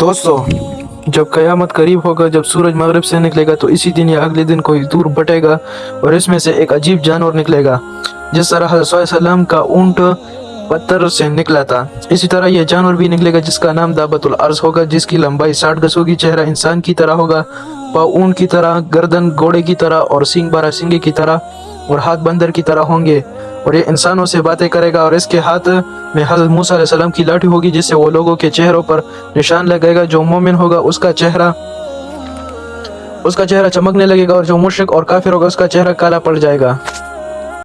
دوستو، جب قیامت قریب ہوگا، جب سورج مغرب سے نکلے گا، تو اسی دن یا اگلے دن کوئی دور بٹے گا اور اس میں سے ایک عجیب جانور نکلے گا، جس طرح حضرت صلی اللہ علیہ وسلم کا اونٹ پتھر سے نکلا تھا۔ اسی طرح یہ جانور بھی نکلے گا، جس کا نام دابت الارض ہوگا، جس کی لمبائی ساٹھ گز ہوگی، چہرہ انسان کی طرح ہوگا، پاؤں اونٹ کی طرح، گردن گھوڑے کی طرح اور سینگ، بارہ سنگے کی طرح۔ اور ہاتھ بندر کی طرح ہوں گے اور یہ انسانوں سے باتیں کرے گا اور اس کے ہاتھ میں حضرت موسیٰ علیہ السلام کی لاٹھی ہوگی جس سے وہ لوگوں کے چہروں پر نشان لگے گا، جو مومن ہوگا اس کا چہرہ اس کا چہرہ چمکنے لگے گا اور جو مشرق اور کافر ہوگا اس کا چہرہ کالا پڑ جائے گا۔